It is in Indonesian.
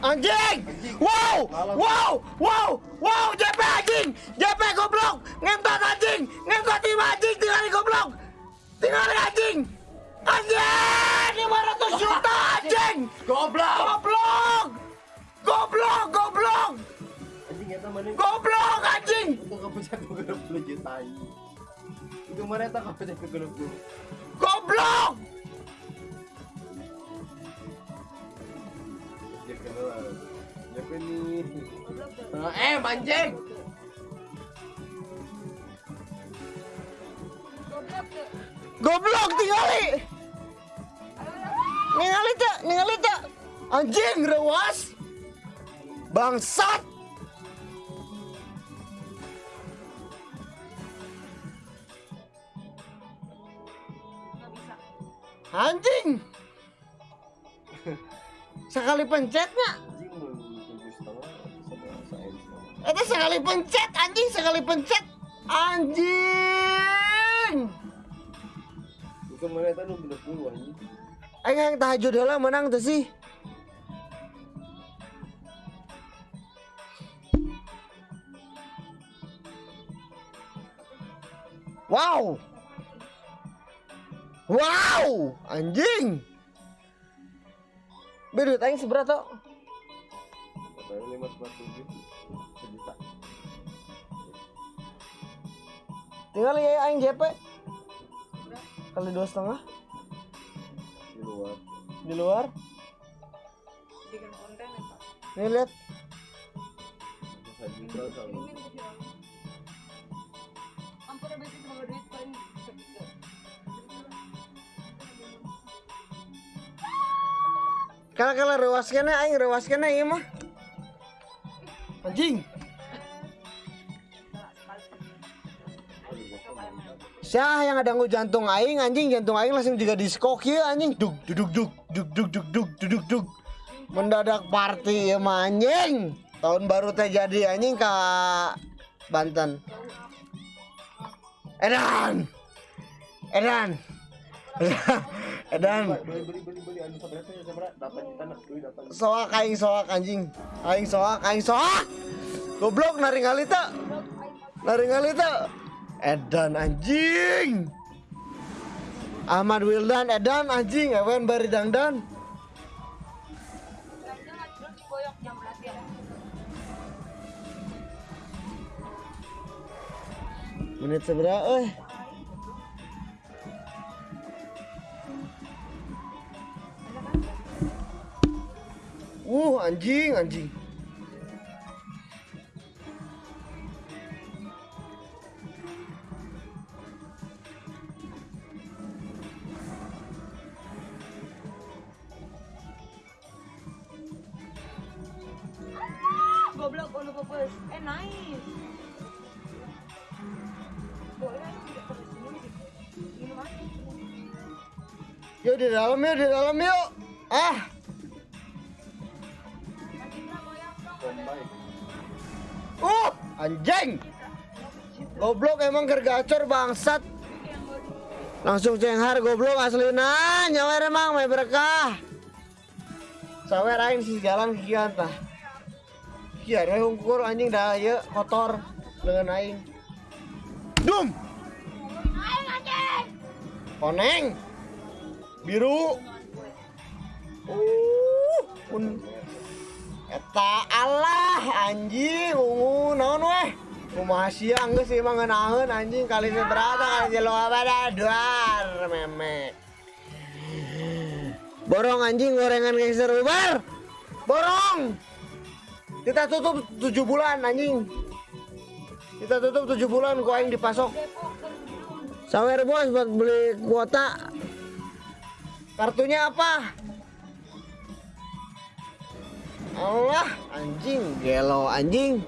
Anjing! Wow! Wow! Wow! Wow! JP anjing! JP goblok! Ngentot anjing! Ngentot tim anjing! Tinggal goblok! Tinggal anjing! Anjing! 500 juta anjing! Goblok. Goblok! Goblok! Goblok! Goblok anjing! Itu ini. Eh anjing. Goblok tinggali! Ningali tak? Ningali tak? Anjing rewas! Bangsat! Anjing! Sekali pencetnya itu sekali pencet anjing sekali pencet anjing. Ke mana itu bener puluh anjing. Ayo yang tahajud ya lah menang tuh sih. Wow. Wow, anjing. Bedut aing seberat tuh. 547. Tinggal ya aing JP Kali dua setengah. Di luar. di luar. Bikin konten ya pak? Nih lihat. Ampun ada sih semoga duit paling Kalau kalau aing ieu mah. Anjing. Syah yang ada ngu jantung aing anjing. Jantung aing langsung juga diskok ya anjing. Duk duduk duk duk duk duk duk duduk duk. Mendadak party ya mah anjing. Tahun baru teh jadi anjing ke Banten. Edan! Edan! Edan! Soak aing soak anjing. Aing soak aing soak. Goblok naring naringalita naring edan anjing! Ahmad Wildan edan anjing ewen bari dangdan. Menit seberapa eh? Uh anjing anjing goblok ono eh aja. Yuk di dalam yuk di dalam yuk. Ah. Uh anjing. Goblok emang gergacor bangsat. Langsung cenghar goblok aslina nyawer emang may berkah. Sawer aing si jalan kian tah kian we hungkur anjing dah ye kotor dengan aing. Dum! Koneng biru! Uh pun eta Allah anjing ungu naon weh? Kumaha siang geus sih mah ngeunaheun anjing kali seberapa kali jelo apa dah duar memek borong anjing gorengan gangster ubar! Borong kita tutup tujuh bulan anjing. Kita tutup tujuh bulan ku aing dipasok. Sawer bos buat beli kuota. Kartunya apa? Allah anjing gelo anjing